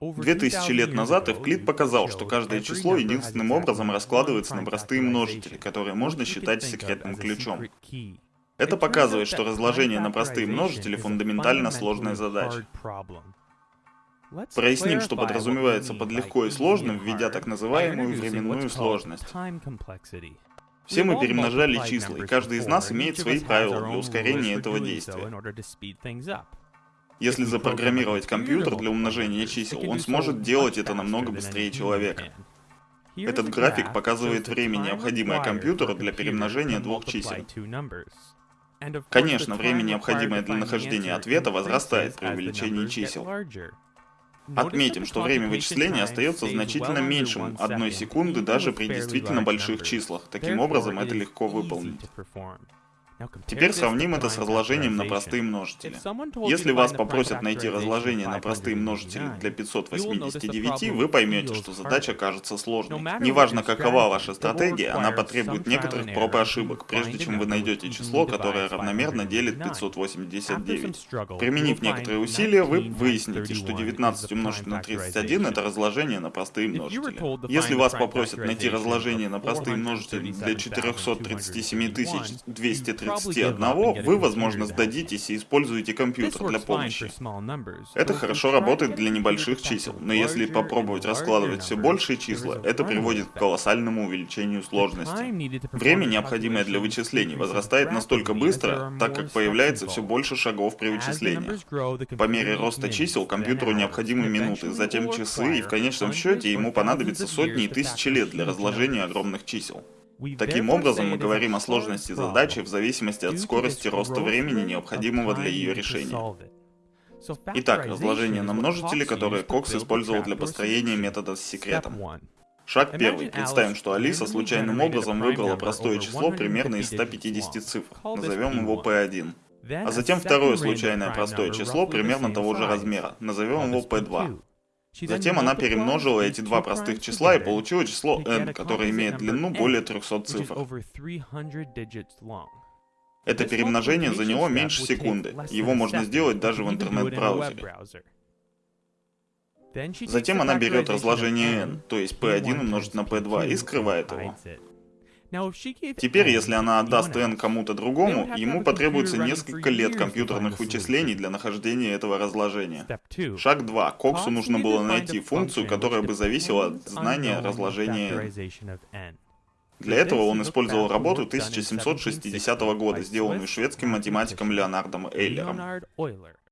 Две тысячи лет назад Эвклид показал, что каждое число единственным образом раскладывается на простые множители, которые можно считать секретным ключом. Это показывает, что разложение на простые множители фундаментально сложная задача. Проясним, что подразумевается под легко и сложным, введя так называемую временную сложность. Все мы перемножали числа, и каждый из нас имеет свои правила для ускорения этого действия. Если запрограммировать компьютер для умножения чисел, он сможет делать это намного быстрее человека. Этот график показывает время, необходимое компьютеру для перемножения двух чисел. Конечно, время, необходимое для нахождения ответа, возрастает при увеличении чисел. Отметим, что время вычисления остается значительно меньшим одной секунды даже при действительно больших числах. Таким образом, это легко выполнить. Теперь сравним это с разложением на простые множители. Если вас попросят найти разложение на простые множители для 589, вы поймете, что задача кажется сложной. Неважно, какова ваша стратегия, она потребует некоторых проб и ошибок, прежде чем вы найдете число, которое равномерно делит 589. Применив некоторые усилия, вы выясните, что 19 умножить на 31 это разложение на простые множители. Если вас попросят найти разложение на простые множители для 437 230 31, вы, возможно, сдадитесь и используете компьютер для помощи. Это хорошо работает для небольших чисел, но если попробовать раскладывать все большие числа, это приводит к колоссальному увеличению сложности. Время, необходимое для вычислений, возрастает настолько быстро, так как появляется все больше шагов при вычислении. По мере роста чисел компьютеру необходимы минуты, затем часы, и в конечном счете ему понадобится сотни и тысячи лет для разложения огромных чисел. Таким образом, мы говорим о сложности задачи в зависимости от скорости роста времени, необходимого для ее решения. Итак, разложение на множители, которое Кокс использовал для построения метода с секретом. Шаг первый. Представим, что Алиса случайным образом выбрала простое число примерно из 150 цифр. Назовем его P1. А затем второе случайное простое число примерно того же размера. Назовем его P2. Затем она перемножила эти два простых числа и получила число n, которое имеет длину более 300 цифр. Это перемножение заняло меньше секунды. Его можно сделать даже в интернет-браузере. Затем она берет разложение n, то есть p1 умножить на p2, и скрывает его. Теперь, если она отдаст n кому-то другому, ему потребуется несколько лет компьютерных вычислений для нахождения этого разложения. Шаг 2. Коксу нужно было найти функцию, которая бы зависела от знания разложения n. Для этого он использовал работу 1760 года, сделанную шведским математиком Леонардом Эйлером.